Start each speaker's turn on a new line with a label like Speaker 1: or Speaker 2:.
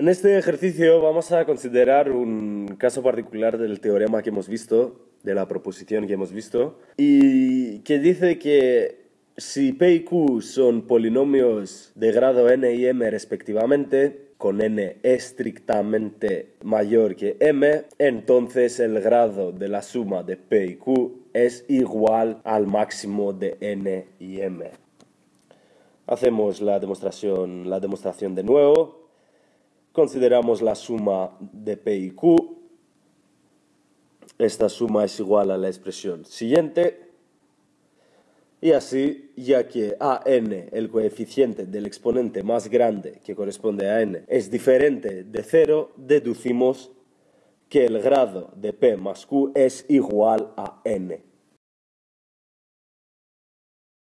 Speaker 1: En este ejercicio vamos a considerar un caso particular del teorema que hemos visto, de la proposición que hemos visto, y que dice que si P y Q son polinomios de grado n y m respectivamente, con n estrictamente mayor que m, entonces el grado de la suma de P y Q es igual al máximo de n y m. Hacemos la demostración, la demostración de nuevo consideramos la suma de P y Q. Esta suma es igual a la expresión siguiente. Y así, ya que a n, el coeficiente del exponente más grande que corresponde a n, es diferente de 0, deducimos que el grado de p más q es igual a n.